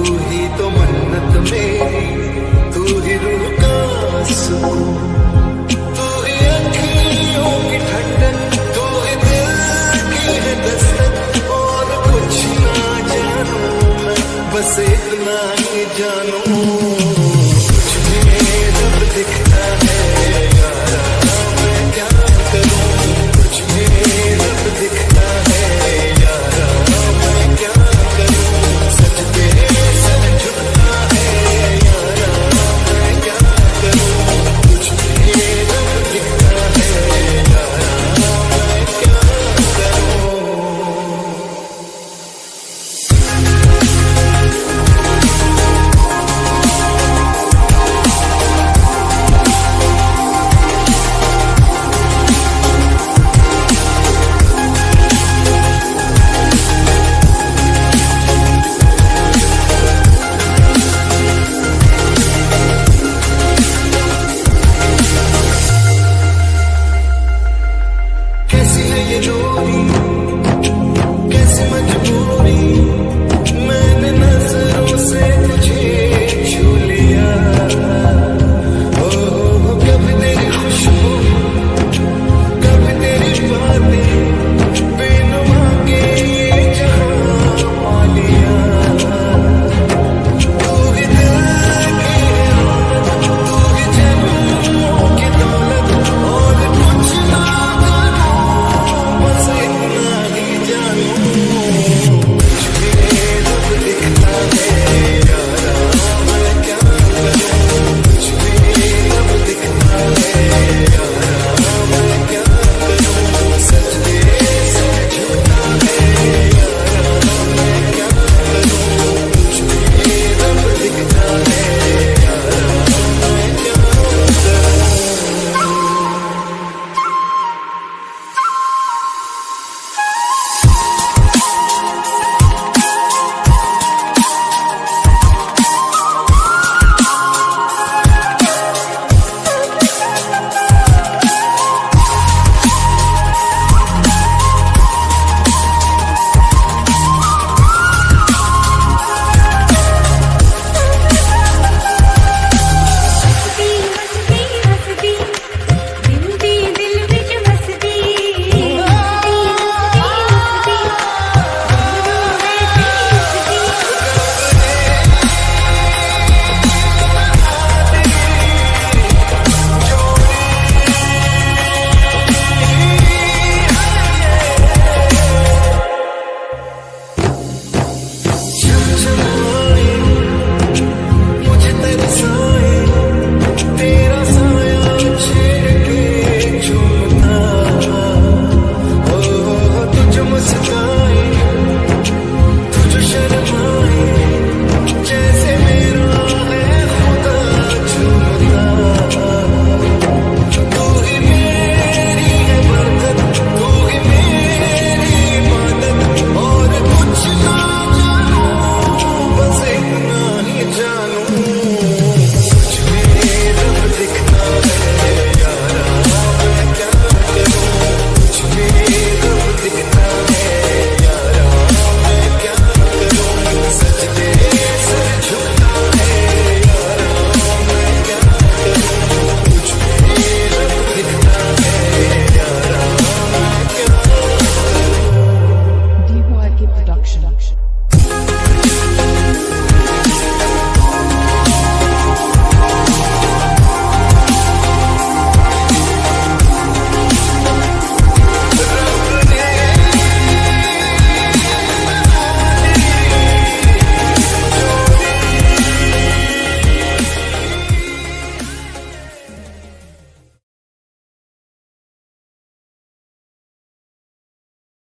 तू ही तो मन्नत मेरी तू ही रूह का सुकून। Sine Jeju